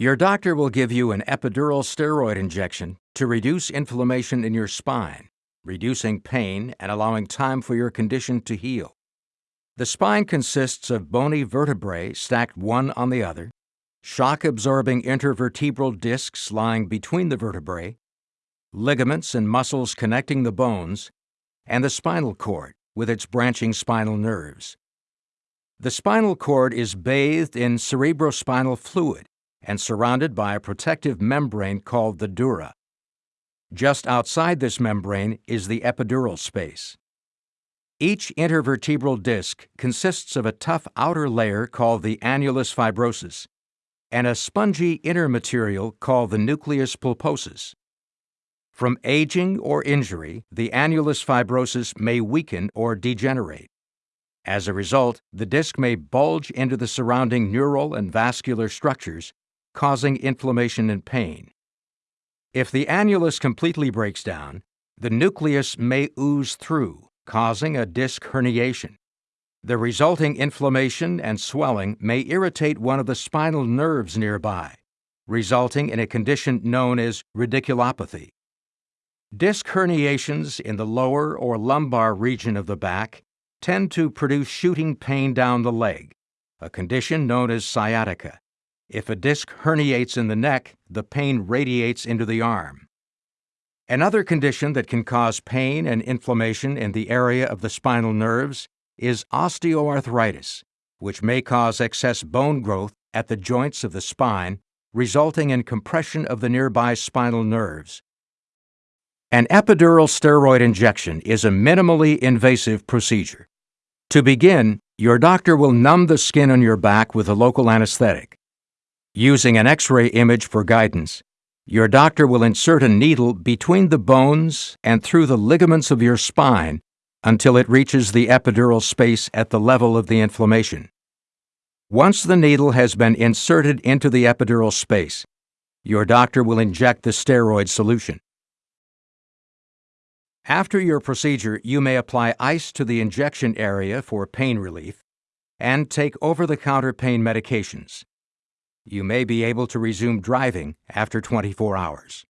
Your doctor will give you an epidural steroid injection to reduce inflammation in your spine, reducing pain and allowing time for your condition to heal. The spine consists of bony vertebrae stacked one on the other, shock absorbing intervertebral discs lying between the vertebrae, ligaments and muscles connecting the bones, and the spinal cord with its branching spinal nerves. The spinal cord is bathed in cerebrospinal fluid and surrounded by a protective membrane called the dura. Just outside this membrane is the epidural space. Each intervertebral disc consists of a tough outer layer called the annulus fibrosus and a spongy inner material called the nucleus pulposus. From aging or injury, the annulus fibrosus may weaken or degenerate. As a result, the disc may bulge into the surrounding neural and vascular structures, causing inflammation and pain. If the annulus completely breaks down, the nucleus may ooze through, causing a disc herniation. The resulting inflammation and swelling may irritate one of the spinal nerves nearby, resulting in a condition known as radiculopathy. Disc herniations in the lower or lumbar region of the back tend to produce shooting pain down the leg, a condition known as sciatica. If a disc herniates in the neck, the pain radiates into the arm. Another condition that can cause pain and inflammation in the area of the spinal nerves is osteoarthritis, which may cause excess bone growth at the joints of the spine, resulting in compression of the nearby spinal nerves. An epidural steroid injection is a minimally invasive procedure. To begin, your doctor will numb the skin on your back with a local anesthetic. Using an X-ray image for guidance, your doctor will insert a needle between the bones and through the ligaments of your spine until it reaches the epidural space at the level of the inflammation. Once the needle has been inserted into the epidural space, your doctor will inject the steroid solution. After your procedure, you may apply ice to the injection area for pain relief and take over the counter pain medications. You may be able to resume driving after 24 hours.